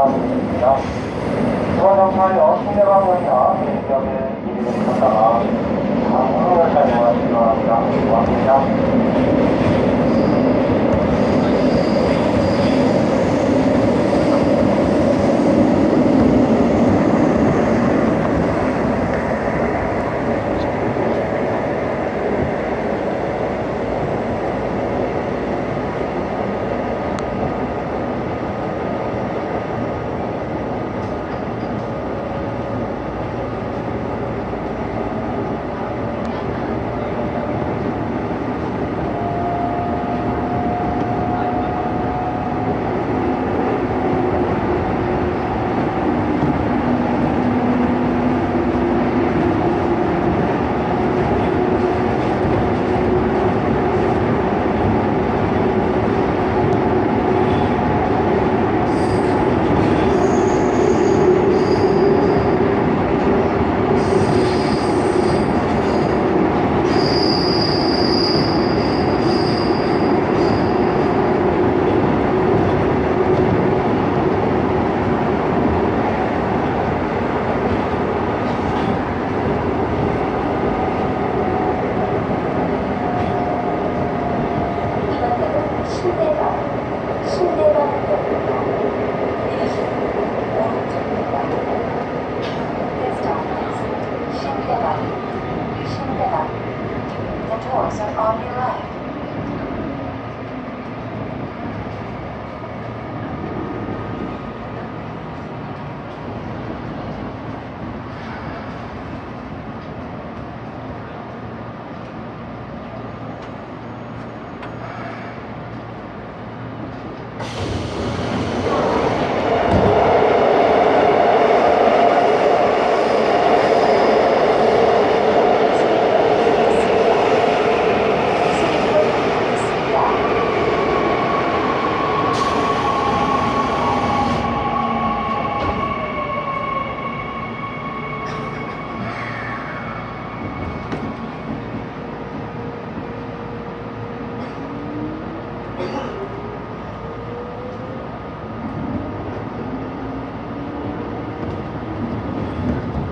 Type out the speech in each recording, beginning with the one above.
전화드립니다. 중앙경찰서 신대방면이나 지역에 이민을 찾다가 방문을 사용하시기 바랍니다. 고맙습니다.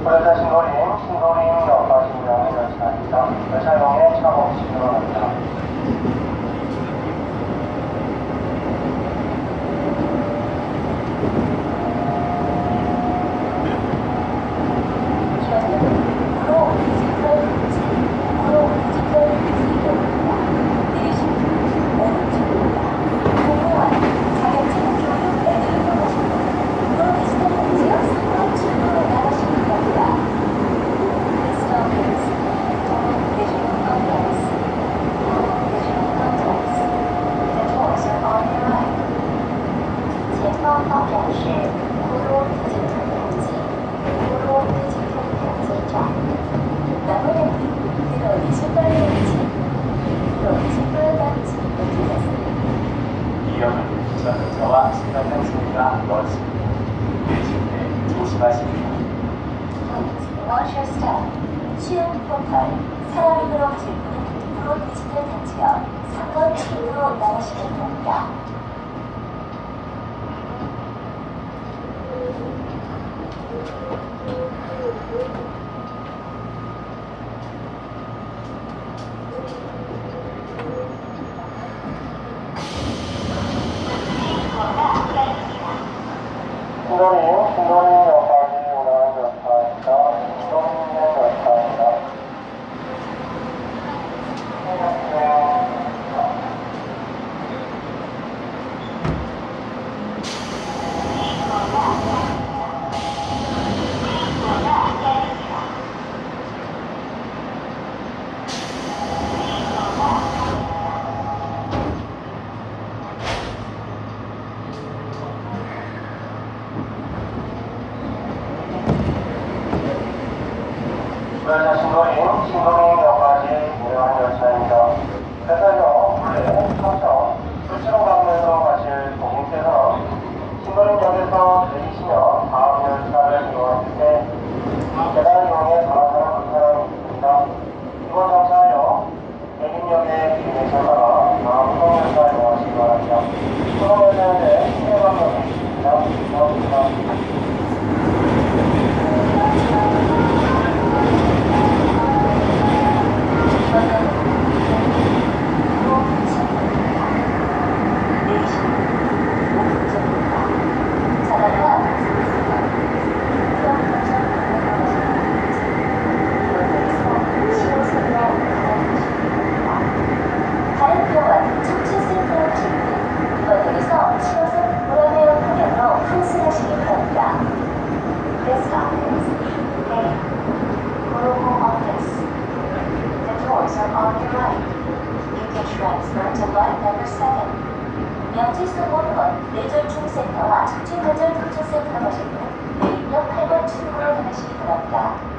고려자 신도림, 신도림 역과 진정이 열차입니다. 열차용의 차고 진행합니다. 여러분 저는 저와 생각한 소리가 넓습니다. 내쉴때 조심하십시오. 취향 폭발, 사랑으로 질문, 프로 디지털 단체역, 상권 측으로 나가시기 바랍니다. Uh -huh. transfer to line number 7. 명지수공원 뇌졸중센터와 척추관절 교통센터 가시고 매입역 8번 출구로 나가시기 바랍니다.